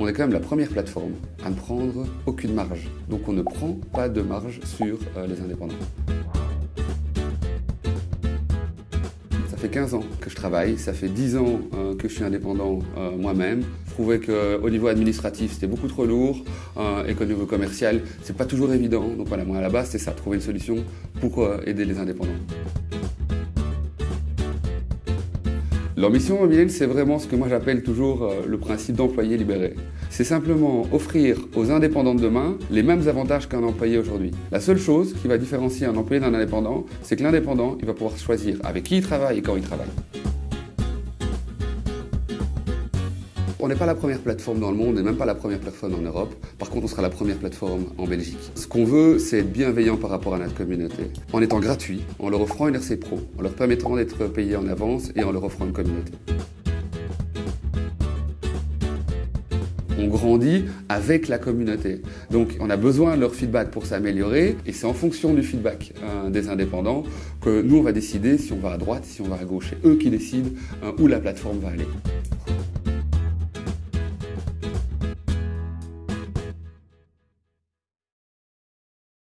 on est quand même la première plateforme à ne prendre aucune marge. Donc on ne prend pas de marge sur euh, les indépendants. Ça fait 15 ans que je travaille, ça fait 10 ans euh, que je suis indépendant euh, moi-même. Je trouvais qu'au niveau administratif, c'était beaucoup trop lourd et qu'au niveau commercial, c'est pas toujours évident. Donc voilà, moi à la base, c'est ça, trouver une solution pour aider les indépendants. L'ambition mobiline, c'est vraiment ce que moi j'appelle toujours euh, le principe d'employé libéré. C'est simplement offrir aux indépendants de demain les mêmes avantages qu'un employé aujourd'hui. La seule chose qui va différencier un employé d'un indépendant, c'est que l'indépendant, il va pouvoir choisir avec qui il travaille et quand il travaille. On n'est pas la première plateforme dans le monde et même pas la première plateforme en Europe. Par contre, on sera la première plateforme en Belgique. Ce qu'on veut, c'est être bienveillant par rapport à notre communauté. En étant gratuit, en leur offrant une RC Pro, en leur permettant d'être payés en avance et en leur offrant une communauté. on grandit avec la communauté. Donc on a besoin de leur feedback pour s'améliorer et c'est en fonction du feedback euh, des indépendants que nous on va décider si on va à droite, si on va à gauche. C'est eux qui décident euh, où la plateforme va aller.